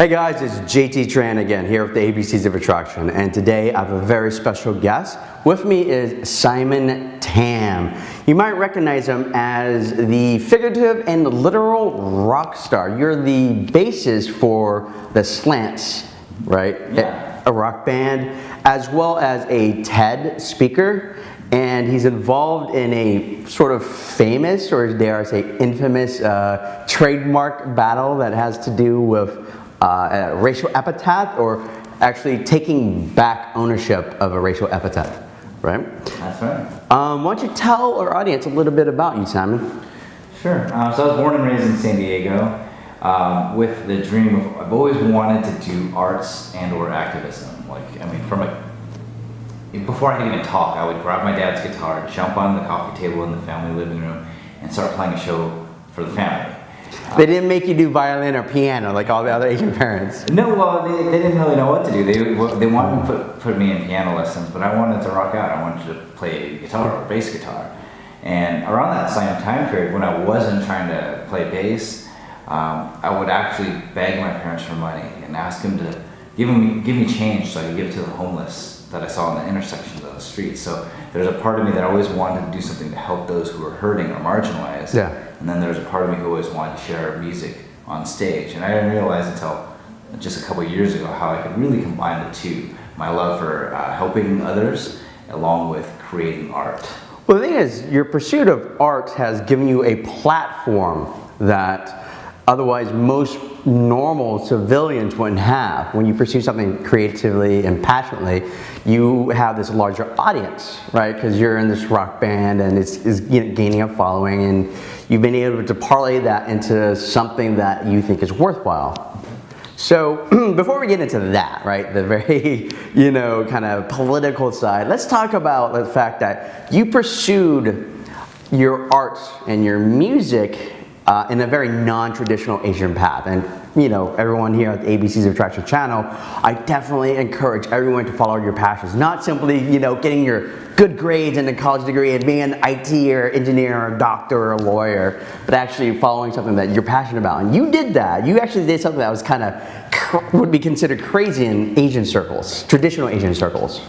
Hey guys, it's JT Tran again here with the ABCs of Attraction and today I have a very special guest. With me is Simon Tam. You might recognize him as the figurative and literal rock star. You're the basis for the Slants, right? Yeah. A rock band, as well as a TED speaker and he's involved in a sort of famous, or dare I say infamous, uh, trademark battle that has to do with uh, racial epithet or actually taking back ownership of a racial epithet, right? That's right. Um, why don't you tell our audience a little bit about you, Simon? Sure. Um, so I was born and raised in San Diego um, with the dream of I've always wanted to do arts and or activism. Like I mean, from a before I could even talk, I would grab my dad's guitar, jump on the coffee table in the family living room, and start playing a show for the family. They didn't make you do violin or piano like all the other Asian parents. No, well, they, they didn't really know what to do. They, they wanted to put, put me in piano lessons, but I wanted to rock out. I wanted to play guitar or bass guitar. And around that same time period, when I wasn't trying to play bass, um, I would actually beg my parents for money and ask them to give me, give me change so I could give it to the homeless that I saw in the intersections of the streets. So there's a part of me that always wanted to do something to help those who are hurting or marginalized. Yeah. And then there's a part of me who always wanted to share music on stage. And I didn't realize until just a couple years ago how I could really combine the two. My love for uh, helping others along with creating art. Well, the thing is, your pursuit of art has given you a platform that otherwise most normal civilians wouldn't have. When you pursue something creatively and passionately, you have this larger audience, right? Because you're in this rock band and it's, it's you know, gaining a following and you've been able to parlay that into something that you think is worthwhile. So before we get into that, right, the very, you know, kind of political side, let's talk about the fact that you pursued your art and your music uh, in a very non-traditional Asian path. And you know, everyone here at the ABCs of Attraction channel, I definitely encourage everyone to follow your passions. Not simply, you know, getting your good grades and a college degree and being an IT or engineer or doctor or lawyer, but actually following something that you're passionate about. And you did that. You actually did something that was kind of, would be considered crazy in Asian circles, traditional Asian circles.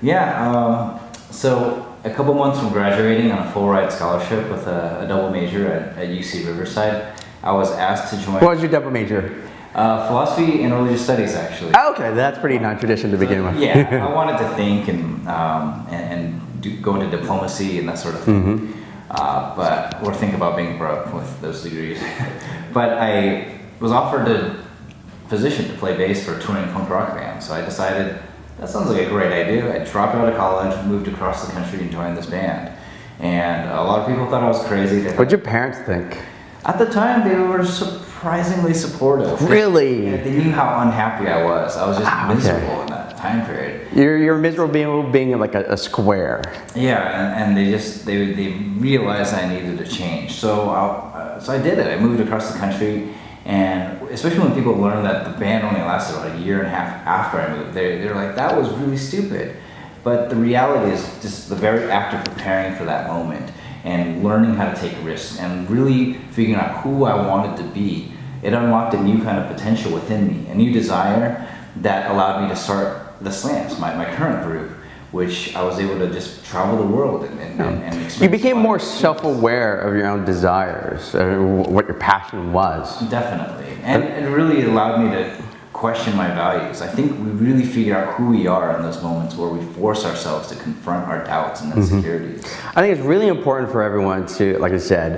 Yeah, um, so a couple months from graduating on a full ride scholarship with a, a double major at, at, UC Riverside, I was asked to join. What was your double major? Uh, philosophy and religious studies, actually. Oh, okay, that's pretty non-traditional to begin with. yeah, I wanted to think and um, and, and do, go into diplomacy and that sort of thing. Mm -hmm. uh, but or think about being broke with those degrees. but I was offered a position to play bass for a touring punk rock band, so I decided that sounds like a great idea. I dropped out of college, moved across the country and joined this band. And a lot of people thought I was crazy. What would your parents think? At the time, they were surprisingly supportive. Really? They, they knew how unhappy I was. I was just ah, miserable okay. in that time period. You're, you're miserable being, being like a, a square. Yeah, and, and, they just, they, they realized I needed to change. So, uh, so I did it. I moved across the country and especially when people learn that the band only lasted about a year and a half after I moved, they're, they're like, that was really stupid. But the reality is just the very act of preparing for that moment and learning how to take risks and really figuring out who I wanted to be, it unlocked a new kind of potential within me, a new desire that allowed me to start the Slants, my, my current group which I was able to just travel the world and, and, yeah. and experience. You became more self-aware of your own desires, uh, what your passion was. Definitely, and it really allowed me to question my values. I think we really figure out who we are in those moments where we force ourselves to confront our doubts and mm-hmm. insecurities. Mm -hmm. I think it's really important for everyone to, like I said,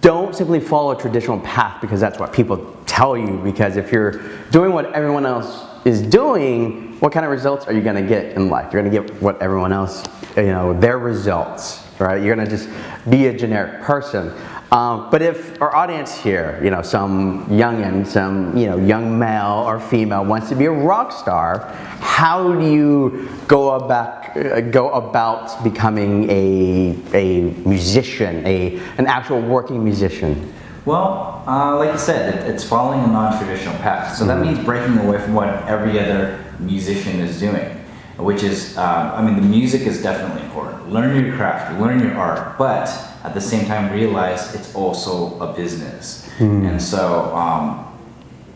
don't simply follow a traditional path because that's what people tell you because if you're doing what everyone else is doing, what kind of results are you going to get in life? You're going to get what everyone else, you know, their results, right? You're going to just be a generic person. Um, but if our audience here, you know, some youngin, some, you know, young male or female wants to be a rock star, how do you go about, uh, go about becoming a, a musician, a, an actual working musician? Well, uh, like you said, it, it's following a non-traditional path. So that mm-hmm. means breaking away from what every other musician is doing, which is, um, I mean, the music is definitely important. Learn your craft, learn your art, but at the same time realize it's also a business. Mm. And so, um,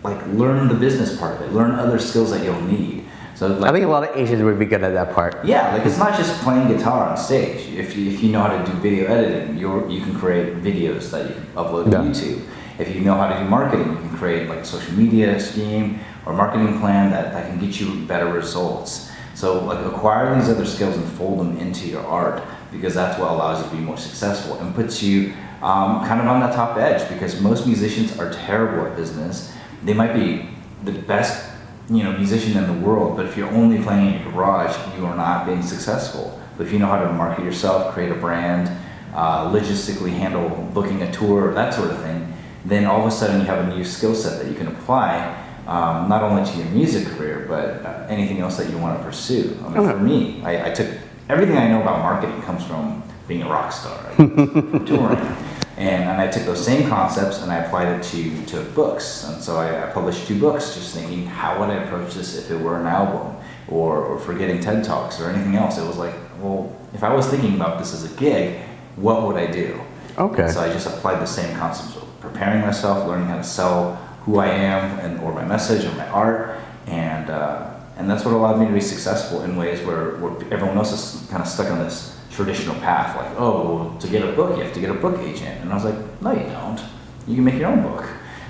like learn the business part of it, learn other skills that you'll need. So like, I think a lot of Asians would be good at that part. yeah, like it's not just playing guitar on stage. If you, if you know how to do video editing, you're, you can create videos that you can upload to YouTube. If you know how to do marketing, you can create like a social media scheme or marketing plan that, that can get you better results. So like acquire these other skills and fold them into your art because that's what allows you to be more successful and puts you um, kind of on that top edge because most musicians are terrible at business. They might be the best you know musician in the world, but if you're only playing in your garage, you are not being successful. But if you know how to market yourself, create a brand, uh, logistically handle booking a tour, that sort of thing, then all of a sudden you have a new skill set that you can apply um, not only to your music career, but uh, anything else that you want to pursue. I mean, for me, I, I took everything I know about marketing comes from being a rock star, touring. And, and I took those same concepts and I applied it to, to books. And so I, I published two books just thinking, how would I approach this if it were an album or, or for getting TED Talks or anything else? It was like, well, if I was thinking about this as a gig, what would I do? Okay. And so I just applied the same concepts of preparing myself, learning how to sell who I am and or my message or my art. And, uh, and that's what allowed me to be successful in ways where, where everyone else is kind of stuck on this traditional path, like, oh, well, to get a book, you have to get a book agent. And I was like, no, you don't. You can make your own book.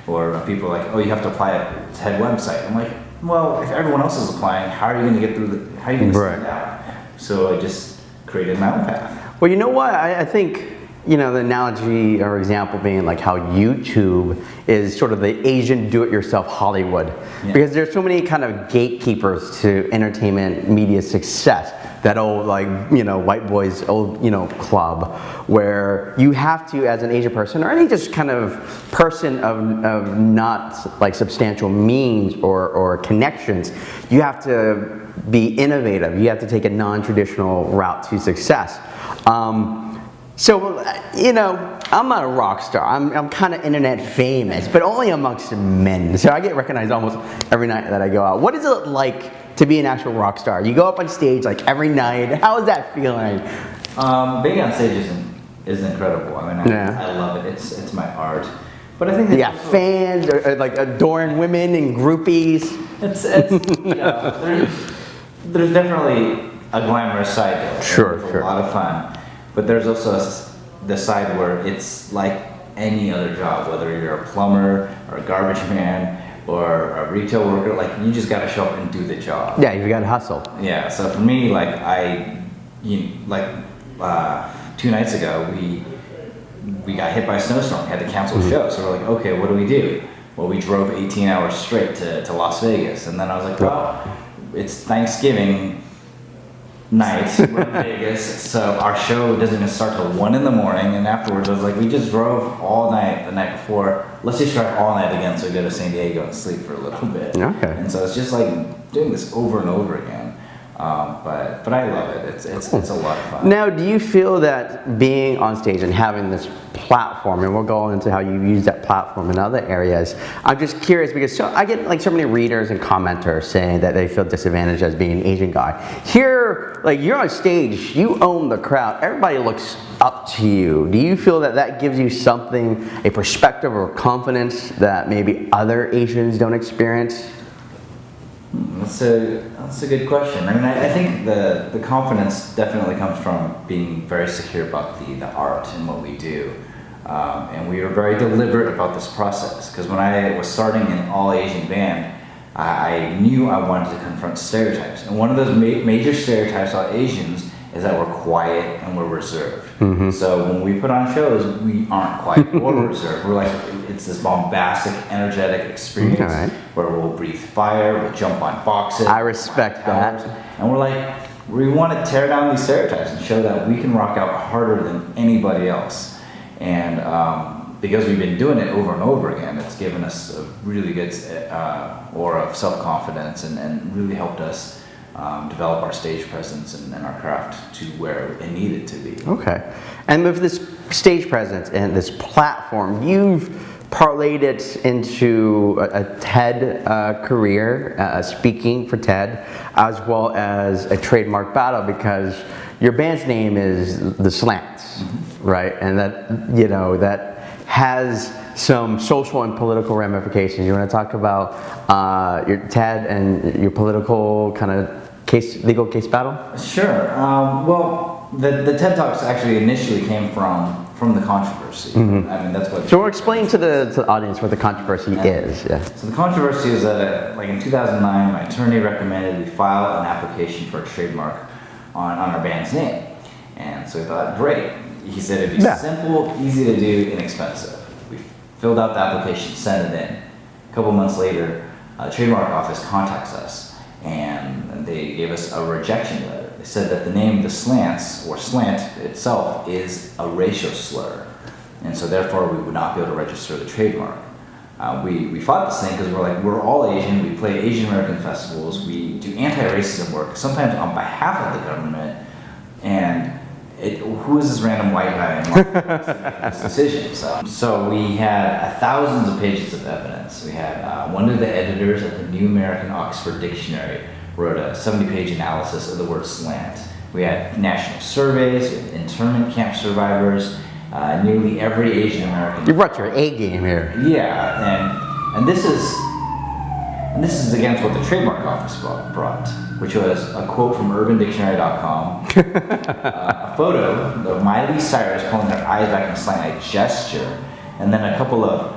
Or people are like, oh, you have to apply a TED website. I'm like, well, if everyone else is applying, how are you going to get through the, how are you going to stand out? So I just created my own path. Well, you know what? I, I think, you know, the analogy or example being like how YouTube is sort of the Asian do-it-yourself Hollywood. Yeah. Because there's so many kind of gatekeepers to entertainment media success. That old like, you know, white boys old, you know, club where you have to, as an Asian person or any just kind of person of, of not like substantial means or, or connections, you have to be innovative. You have to take a non-traditional route to success. Um, so, you know, I'm not a rock star. I'm, I'm kind of internet famous, but only amongst men. So I get recognized almost every night that I go out. What is it like to be an actual rock star? You go up on stage like every night. How is that feeling? Um, being on stage is, is incredible. I mean, I, Yeah. I love it. It's, it's my art. But I think that got fans, or, or like adoring women and groupies. it's, it's you know, there's, there's definitely a glamorous side to it. Sure, it's sure. a lot of fun. But there's also a the side where it's like any other job, whether you're a plumber or a garbage man or a retail worker, like you just got to show up and do the job. Yeah, you got to hustle. Yeah, so for me, like I, you like uh, two nights ago, we we got hit by a snowstorm. We had to cancel the show. So we're like, okay, what do we do? Well, we drove 18 hours straight to, to Las Vegas, and then I was like, well, it's Thanksgiving night we're in Vegas, so our show doesn't even start till one in the morning. And afterwards, I was like, we just drove all night the night before. Let's just drive all night again, so we go to San Diego and sleep for a little bit. Okay. And so it's just like doing this over and over again. Um, but but I love it. It's it's it's a lot of fun. Now, do you feel that being on stage and having this platform, and we'll go into how you use that platform in other areas, I'm just curious because so, I get like so many readers and commenters saying that they feel disadvantaged as being an Asian guy. Here, like you're on stage, you own the crowd, everybody looks up to you. Do you feel that that gives you something, a perspective or confidence that maybe other Asians don't experience? That's a that's a good question. I mean, I, I think the the confidence definitely comes from being very secure about the the art and what we do, um, and we were very deliberate about this process. Because when I was starting an all Asian band, I, I knew I wanted to confront stereotypes, and one of those ma- major stereotypes about Asians is that we're quiet and we're reserved. So when we put on shows, we aren't quiet or reserved. We're like it's this bombastic, energetic experience Alright. where we'll breathe fire, we'll jump on boxes. I respect that. And we're like, we want to tear down these stereotypes and show that we can rock out harder than anybody else. And um, because we've been doing it over and over again, it's given us a really good uh, aura of self-confidence and, and really helped us um, develop our stage presence and, and our craft to where it needed to be. Okay. And with this stage presence and this platform, you've parlayed it into a, a TED uh, career, uh, speaking for TED, as well as a trademark battle because your band's name is The Slants, right? And that, you know, that has some social and political ramifications. You want to talk about uh, your TED and your political kind of case, legal case battle? Sure. Um, well, the, the TED Talks actually initially came from from the controversy. I mean, that's what. So we're explaining to the, to the audience what the controversy is. Yeah. So the controversy is that, like in 2009, my attorney recommended we file an application for a trademark on, on our band's name. And so we thought, great. He said it'd be Yeah. simple, easy to do, inexpensive. We filled out the application, sent it in. A couple months later, uh, the trademark office contacts us and they gave us a rejection letter. They said that the name The Slants, or slant itself, is a racial slur. And so therefore we would not be able to register the trademark. Uh, we, we fought this thing because we're like, we're all Asian, we play Asian American festivals, we do anti-racism work, sometimes on behalf of the government, and it, who is this random white guy in this decision? So, so we had uh, thousands of pages of evidence. We had uh, one of the editors at the New American Oxford Dictionary wrote a 70-page analysis of the word slant. We had national surveys, we had internment camp survivors, uh, nearly every Asian American You brought your A game here. yeah, and and this is and this is against what the trademark office brought, which was a quote from UrbanDictionary.com, uh, a photo of Miley Cyrus pulling her eyes back in a slant-eye gesture, and then a couple of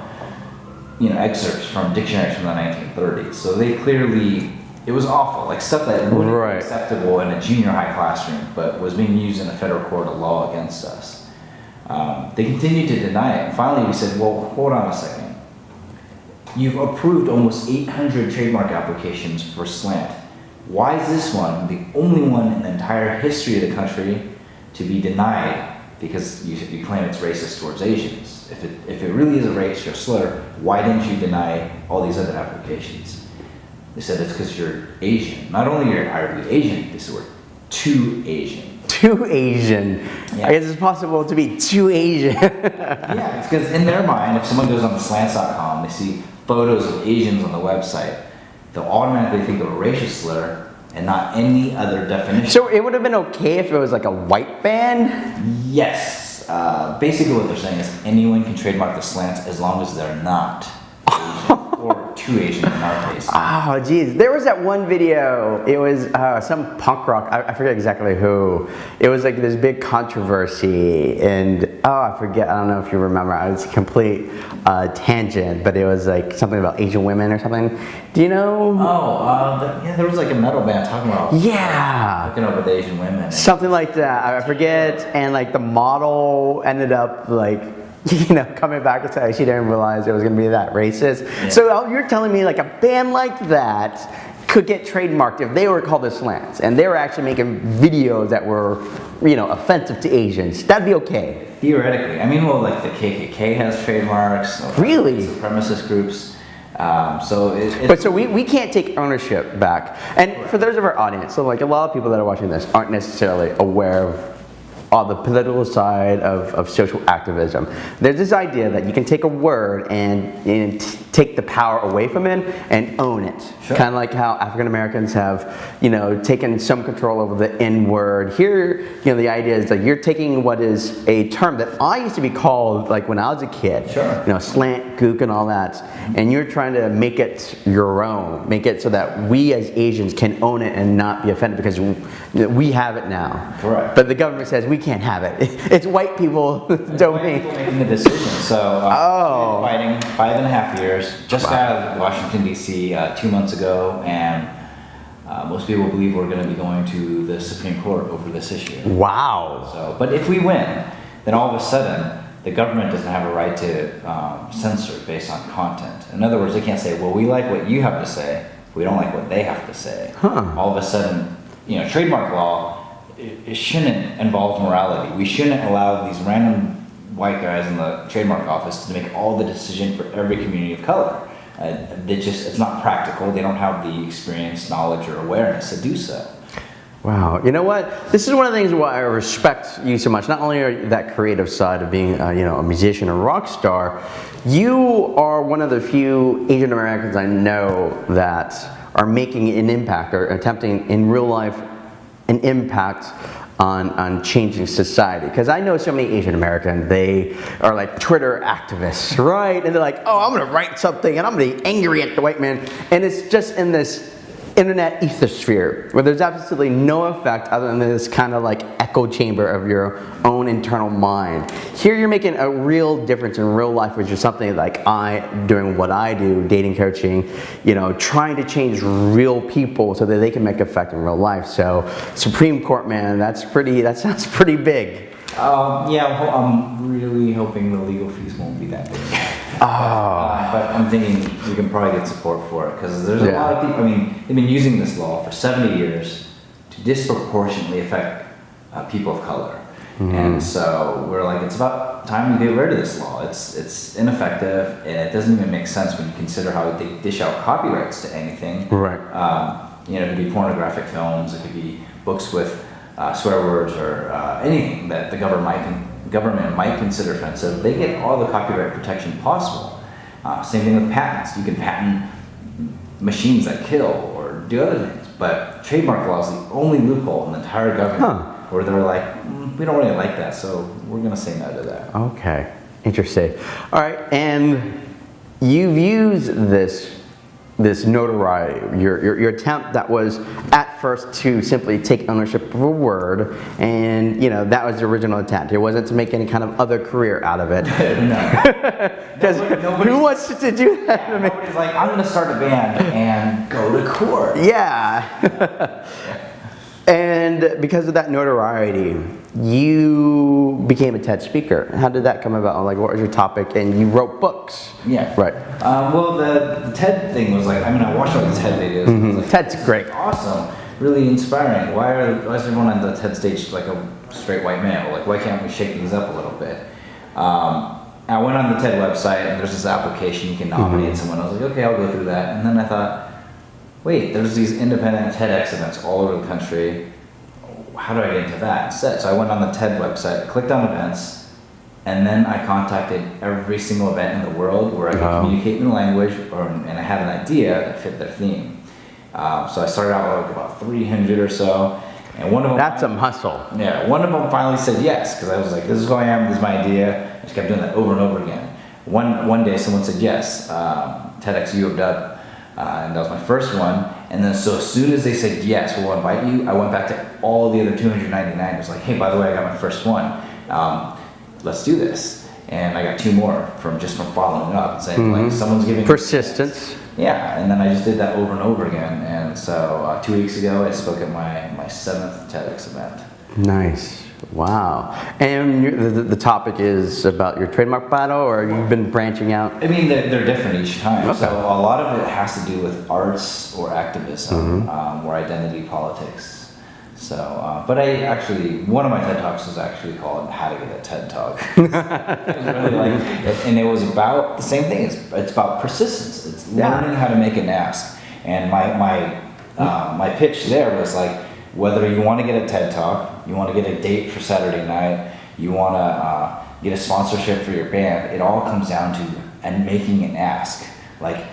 you know excerpts from dictionaries from the 1930s. So they clearly it was awful, like stuff that wouldn't Right. be acceptable in a junior high classroom, but was being used in a federal court of law against us. Um, they continued to deny it. And finally, we said, well, hold on a second. You've approved almost 800 trademark applications for slant. Why is this one the only one in the entire history of the country to be denied because you, you claim it's racist towards Asians? If it, if it really is a racial slur, why didn't you deny all these other applications? They said it's because you're Asian. Not only are you Asian, they said we're too Asian. Too Asian. Yeah. I guess it's possible to be too Asian. Yeah, it's because in their mind, if someone goes on the slants.com, they see photos of Asians on the website, they'll automatically think of a racial slur and not any other definition. so it would have been okay if it was like a white band? yes, uh, basically what they're saying is anyone can trademark the slants as long as they're not Asian or too Asian in our case. Oh, geez. There was that one video. It was uh, some punk rock. I, I forget exactly who. It was like this big controversy, and oh, I forget. I don't know if you remember. It was a complete uh, tangent, but it was like something about Asian women or something. Do you know? Oh, uh, the- yeah, there was like a metal band talking about Yeah. hooking up with Asian women. Something like that. I I forget. And like the model ended up like, you know, coming back and saying she didn't realize it was going to be that racist. Yeah. So uh, you're telling me like a band like that could get trademarked if they were called the Slants and they were actually making videos that were, you know, offensive to Asians. That'd be okay. Theoretically, I mean, well, like the KKK has trademarks. Really? Supremacist groups. Um, so it, it, But so we, we can't take ownership back. And for those of our audience, so like a lot of people that are watching this aren't necessarily aware of uh, the political side of, of social activism. There's this idea that you can take a word and, and take the power away from it and own it. Sure. Kind of like how African Americans have, you know, taken some control over the N word. Here, you know, the idea is that you're taking what is a term that I used to be called like when I was a kid. Sure. You know, slant, gook, and all that. And you're trying to make it your own, make it so that we as Asians can own it and not be offended because we, have it now. Correct. But the government says we can't have it. It's white people's White domain. people making the decision. So uh, Oh. fighting five and a half years. Just got out of Washington D.C. Uh, two months ago, and uh, most people believe we're going to be going to the Supreme Court over this issue. Wow. So, but if we win, then all of a sudden the government doesn't have a right to um, censor based on content. In other words, they can't say, "Well, we like what you have to say. We don't like what they have to say." Huh. All of a sudden, you know, trademark law it, it shouldn't involve morality. We shouldn't allow these random white guys in the trademark office to make all the decision for every community of color. Uh, they just it's not practical. They don't have the experience, knowledge, or awareness to do so. Wow. You know what? This is one of the things why I respect you so much. Not only are that creative side of being, uh, you know, a musician, a rock star, you are one of the few Asian Americans I know that are making an impact or attempting in real life an impact on, on changing society? Because I know so many Asian Americans, they are like Twitter activists, right? And they're like, oh, I'm gonna write something and I'm gonna be angry at the white man. And it's just in this internet ethosphere where there's absolutely no effect other than this kind of like echo chamber of your own internal mind. Here you're making a real difference in real life, which is something like I doing what I do, dating coaching, you know, trying to change real people so that they can make effect in real life. So Supreme Court, man, that's pretty, that sounds pretty big. Um, yeah, I'm really hoping the legal fees won't be that big. Oh, Uh, but I'm thinking we can probably get support for it because there's a lot of people. I mean, they've been using this law for 70 years to disproportionately affect uh, people of color, Mm-hmm. and so we're like, it's about time we get rid of this law. It's it's ineffective and it doesn't even make sense when you consider how they dish out copyrights to anything. Right. Um, you know, it could be pornographic films, it could be books with uh, swear words or uh, anything that the government might, government might consider offensive. They get all the copyright protection possible. Uh, same thing with patents. You can patent machines that kill or do other things. But trademark law is the only loophole in the entire government Huh. where they're like, mm, we don't really like that, so we're going to say no to that. Okay, interesting. All right, and you've used this this notoriety, your, your, your attempt that was at first to simply take ownership of a word, and you know that was the original intent. It wasn't to make any kind of other career out of it. no. Because Nobody- who wants to do that? to? Nobody's like, I'm going to start a band and go to court. Yeah. and because of that notoriety, you became a TED speaker. How did that come about? Like, what was your topic? And you wrote books. Yeah. Right. Um, well, the, the TED thing was like, I mean, I watched all the TED videos. and I was like. Ted's great. awesome, really inspiring. Why are why is everyone on the TED stage like a straight white male? Like, why can't we shake things up a little bit? Um, I went on the TED website and there's this application you can nominate someone. I was like, okay, I'll go through that. And then I thought, wait, there's these independent TEDx events all over the country. How do I get into that instead? So I went on the TED website, clicked on events, and then I contacted every single event in the world where I could Wow. communicate in the language, or, and I had an idea that fit their theme. Um, so I started out with like about 300 or so, and one of them. That's a hustle. Yeah, one of them finally said yes because I was like, "This is who I am. This is my idea." I just kept doing that over and over again. One one day, someone said yes, um, TEDx U of W, uh, and that was my first one. And then, so as soon as they said yes, we'll invite you, I went back to all the other 299. It was like, "Hey, by the way, I got my first one. Um, let's do this." And I got two more from just from following up and saying, like, someone's giving Persistence. yeah, and then I just did that over and over again. And so uh, two weeks ago, I spoke at my, my seventh TEDx event. Nice. Wow. And the, the, topic is about your trademark battle, or you've been branching out? I mean, they're, they're different each time. Okay. So a lot of it has to do with arts or activism Mm-hmm. um, or identity politics. So, uh, but I actually, one of my TED Talks was actually called How to Get a TED Talk. It really like, and it was about the same thing. It's, it's about persistence. It's Yeah. learning how to make an ask. And my, my, uh, my pitch there was like, whether you want to get a TED Talk, you want to get a date for Saturday night, you want to uh, get a sponsorship for your band, it all comes down to and making an ask. Like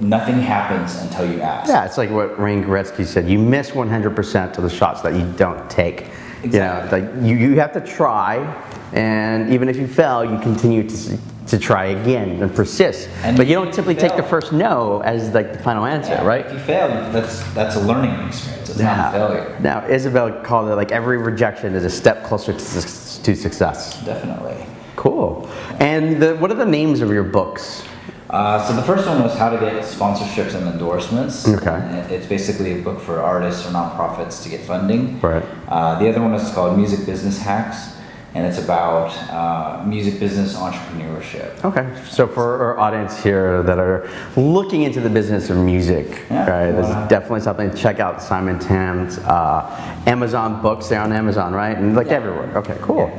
nothing happens until you ask. Yeah, it's like what Wayne Gretzky said. You miss 100% of the shots that you don't take. Exactly. You know, like you, you have to try, and even if you fail, you continue to, to try again and persist. And but you don't you simply take the first no as like the final answer, Yeah, right? If you fail, that's that's a learning experience. It's not a failure. Now, Isabel called it like every rejection is a step closer to, to success. Definitely. Cool. And the, what are the names of your books? Uh, so the first one was how to get sponsorships and endorsements. Okay. And It's basically a book for artists or nonprofits to get funding. Right. Uh, the other one is called Music Business Hacks, and it's about uh, music business entrepreneurship. Okay, so for our audience here that are looking into the business of music, Yeah. right, this Wow. is definitely something to check out Simon Tam's uh, Amazon books. They're on Amazon, right? And like Yeah. everywhere. Okay, cool.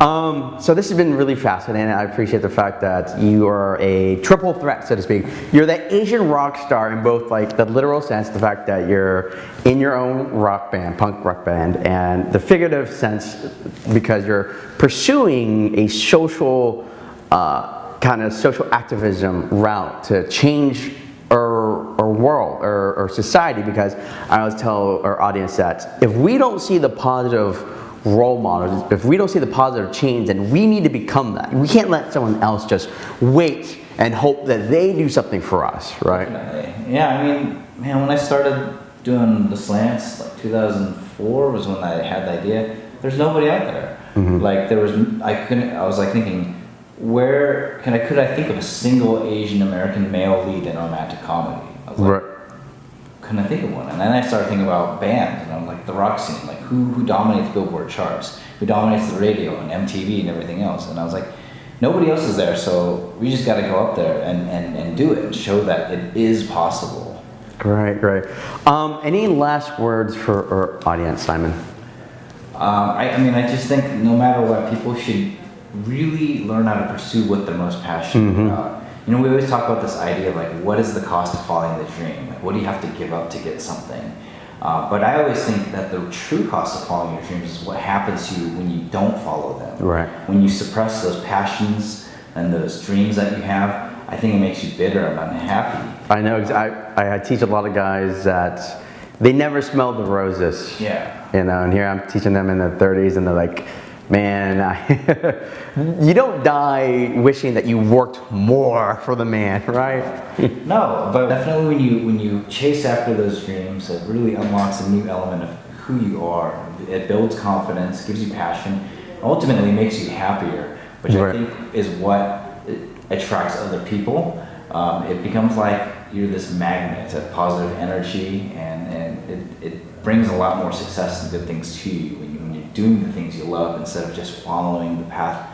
Um, so this has been really fascinating. I appreciate the fact that you are a triple threat, so to speak. You're the Asian rock star in both like the literal sense, the fact that you're in your own rock band, punk rock band, and the figurative sense because you're pursuing a social uh, kind of social activism route to change our, our world or, or society because I always tell our audience that if we don't see the positive role models. If we don't see the positive change, then we need to become that. We can't let someone else just wait and hope that they do something for us, right? Yeah, I mean, man, when I started doing the slants, like 2004 was when I had the idea. There's nobody out there. Like there was, I couldn't. I was like thinking, where can I? Could I think of a single Asian American male lead in a romantic comedy? I was like, Right. couldn't I think of one? And then I started thinking about bands, and I'm like the rock scene, like who who dominates Billboard charts, who dominates the radio and MTV and everything else. And I was like, nobody else is there, so we just got to go up there and, and, and do it and show that it is possible. Great, great. Um, any last words for our audience, Simon? Um, I, I mean, I just think no matter what, people should really learn how to pursue what they're most passionate about. You know, we always talk about this idea of like, what is the cost of following the dream? Like, what do you have to give up to get something? Uh, but I always think that the true cost of following your dreams is what happens to you when you don't follow them. Right. When you suppress those passions and those dreams that you have, I think it makes you bitter and unhappy. I know, I, I, I teach a lot of guys that they never smelled the roses. Yeah. You know, and here I'm teaching them in their 30s and they're like, man, I, you don't die wishing that you worked more for the man, right? No, but definitely when you when you chase after those dreams, it really unlocks a new element of who you are. It builds confidence, gives you passion, ultimately makes you happier, which Right. I think is what attracts other people. Um, it becomes like you're this magnet of positive energy, and, and it, it brings a lot more success and good things to you when, you when you're doing the things you love instead of just following the path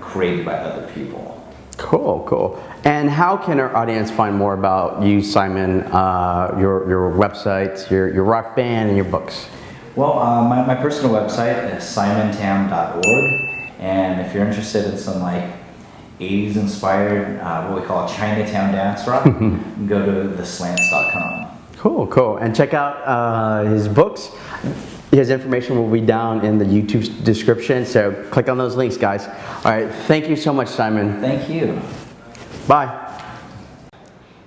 created by other people. Cool, cool. And how can our audience find more about you, Simon, uh, your, your website, your, your rock band, and your books? Well, uh, my, my personal website is simontam.org, and if you're interested in some like 80s inspired, uh, what we call Chinatown dance rock, go to theslants.com. Cool, cool. And check out uh, his books. His information will be down in the YouTube description, so click on those links, guys. All right, thank you so much, Simon. Thank you. Bye.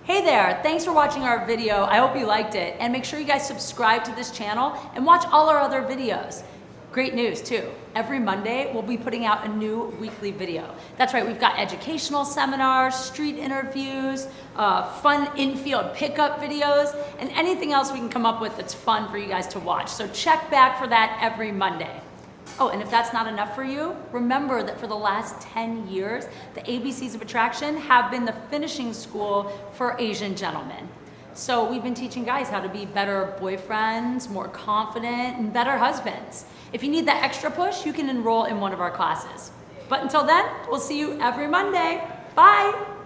Hey there, thanks for watching our video. I hope you liked it. And make sure you guys subscribe to this channel and watch all our other videos. Great news too. Every Monday, we'll be putting out a new weekly video. That's right, we've got educational seminars, street interviews, uh, fun in-field pickup videos, and anything else we can come up with that's fun for you guys to watch. So check back for that every Monday. Oh, and if that's not enough for you, remember that for the last 10 years, the ABCs of Attraction have been the finishing school for Asian gentlemen. So we've been teaching guys how to be better boyfriends, more confident, and better husbands. If you need that extra push, you can enroll in one of our classes. But until then, we'll see you every Monday. Bye!